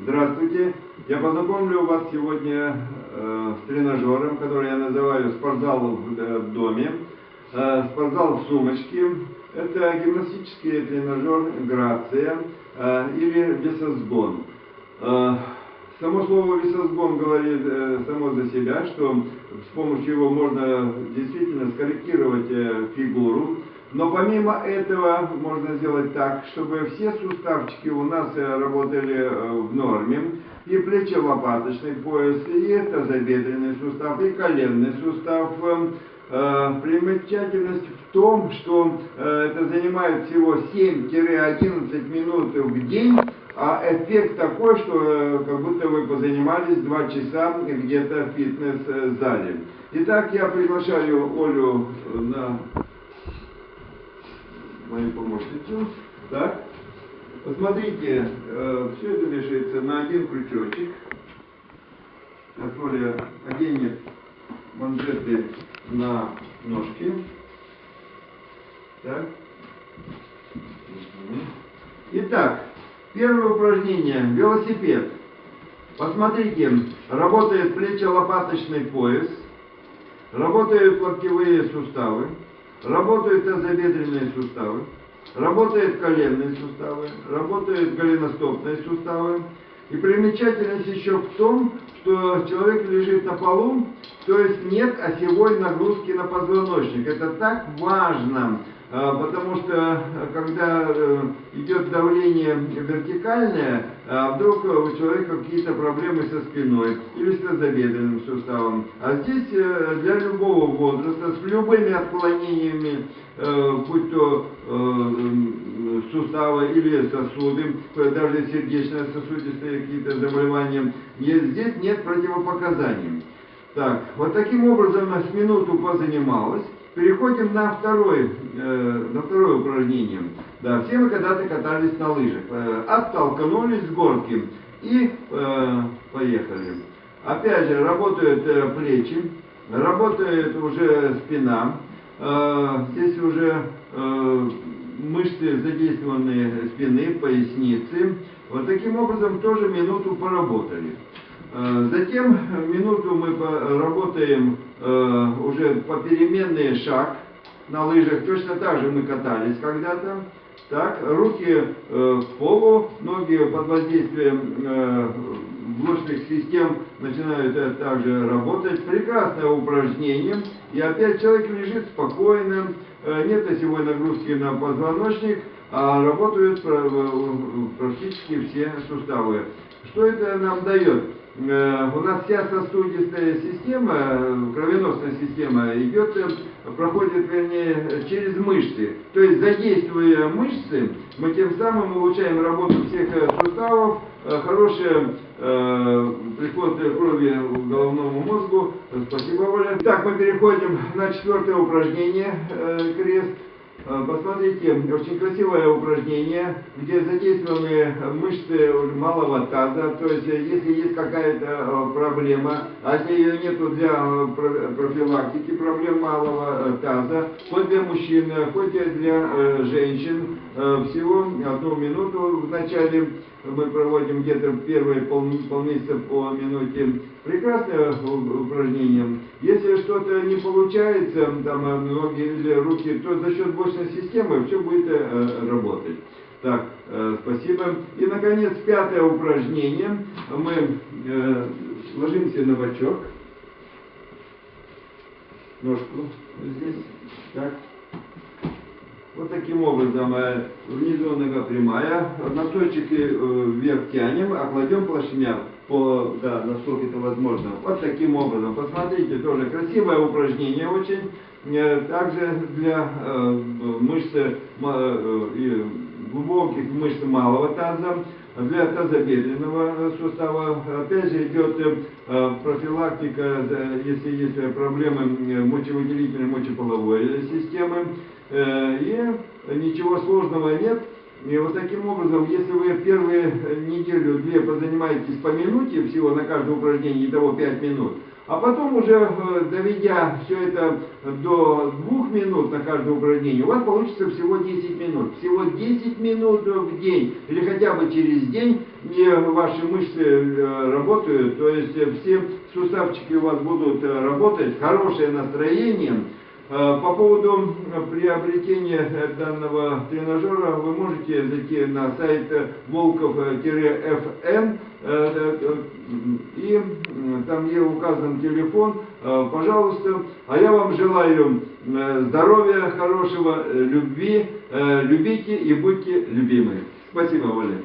Здравствуйте. Я познакомлю вас сегодня э, с тренажером, который я называю спортзал в э, доме, э, спортзал в сумочке. Это гимнастический тренажер Грация э, или весосгон. Э, Само слово весосгон говорит э, само за себя, что с помощью его можно действительно скорректировать э, фигуру. Но помимо этого можно сделать так, чтобы все суставчики у нас э, работали э, в норме. И плечо-лопаточный пояс, и тазобедренный сустав, и коленный сустав. Э, Примечательность в том, что это занимает всего 7-11 минут в день, а эффект такой, что как будто вы позанимались 2 часа где-то в фитнес-зале. Итак, я приглашаю Олю на мою помощницу. Так, посмотрите, э, все это вешается на один крючочек. Сейчас Оля оденет манжеты на ножки. Так. Итак, первое упражнение. Велосипед. Посмотрите, работает плечо-лопаточный пояс, работают локтевые суставы, работают тазобедренные суставы, работают коленные суставы, работают голеностопные суставы. И примечательность еще в том, что человек лежит на полу, то есть нет осевой нагрузки на позвоночник. Это так важно, потому что э, когда э, идет давление вертикальное, а вдруг у человека какие-то проблемы со спиной или с тазобедренным суставом. А здесь э, для любого возраста, с любыми отклонениями, будь то суставы или сосуды, даже сердечно-сосудистые какие-то заболевания, здесь нет противопоказаний. Так, вот таким образом с минуту позанималась. Переходим на, второй, э, на второе упражнение. Да, все мы когда-то катались на лыжах. Э, оттолкнулись с горки и э, поехали. Опять же, работают э, плечи, работает уже спина. Э, здесь уже э, мышцы задействованные спины, поясницы. Вот таким образом тоже минуту поработали. Э, затем минуту мы работаем э, уже попеременный шаг на лыжах. Точно так же мы катались когда-то. Так, руки э, к полу, ноги под воздействием блочных систем начинают также работать. Прекрасное упражнение. И опять человек лежит спокойно, нет осевой нагрузки на позвоночник, а работают практически все суставы. Что это нам дает? Э, у нас вся сосудистая система, кровеносная система идет, э, проходит, вернее, через мышцы. То есть, задействуя мышцы, мы тем самым улучшаем работу всех э, суставов, хороший э, приход крови к головному мозгу. Спасибо, Оля. Так, мы переходим на четвертое упражнение, э, крест. Э, посмотрите, очень красивое упражнение, где задействованы мышцы малого таза, то есть э, если есть какая-то э, проблема, а если ее нету для профилактики проблем малого таза, хоть для мужчин, хоть для женщин, всего одну минуту в начале мы проводим где-то первые пол, полмесяца по минуте. Прекрасное упражнение. Если что-то не получается, там ноги или руки, то за счет бочной системы все будет э, работать. Так, э, спасибо. И, наконец, пятое упражнение. Мы э, ложимся на бочок. Ножку здесь. Так. Вот таким образом, э, внизу нога прямая, носочки э, вверх тянем, а кладем плашмя, по, да, насколько это возможно. Вот таким образом. Посмотрите, тоже красивое упражнение очень. Э, также для мышц, глубоких мышц малого таза, для тазобедренного сустава. Опять же идет профилактика, если есть проблемы мочевыделительной, мочеполовой системы. Э, и ничего сложного нет. И вот таким образом, если вы первые неделю-две позанимаетесь по минуте всего на каждое упражнение, итого 5 минут, а потом уже э, доведя все это до двух минут на каждое упражнение, у вас получится всего 10 минут. Всего 10 минут в день или хотя бы через день и ваши мышцы э, работают, то есть все суставчики у вас будут э, работать, хорошее настроение. Э, По поводу э, приобретения э, данного тренажера вы можете зайти на сайт волков-fn и там где указан телефон, пожалуйста. А я вам желаю здоровья, хорошего, любви, любите и будьте любимы. Спасибо, Оля.